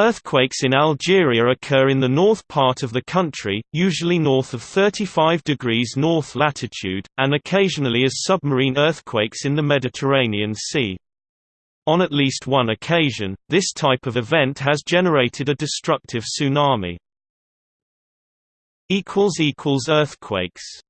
Earthquakes in Algeria occur in the north part of the country, usually north of 35 degrees north latitude, and occasionally as submarine earthquakes in the Mediterranean Sea. On at least one occasion, this type of event has generated a destructive tsunami. Earthquakes